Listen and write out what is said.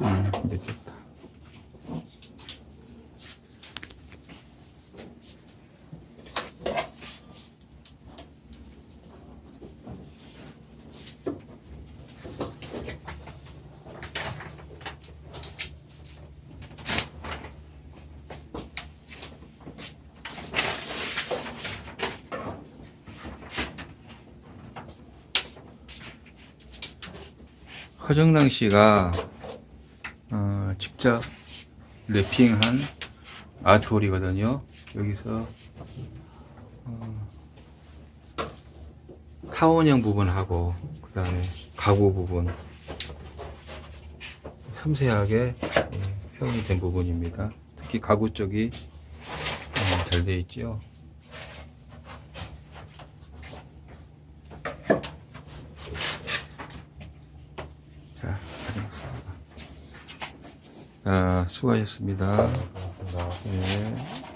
음, 이제 됐다. 허정랑 씨가 어, 직접 랩핑한 아트홀이거든요. 여기서 어, 타원형 부분하고 그 다음에 가구 부분 섬세하게 예, 표현이 된 부분입니다. 특히 가구 쪽이 어, 잘 되어 있죠. 자, 다녀오겠습니다. 아, 수고하셨습니다. 고맙습니다. 예.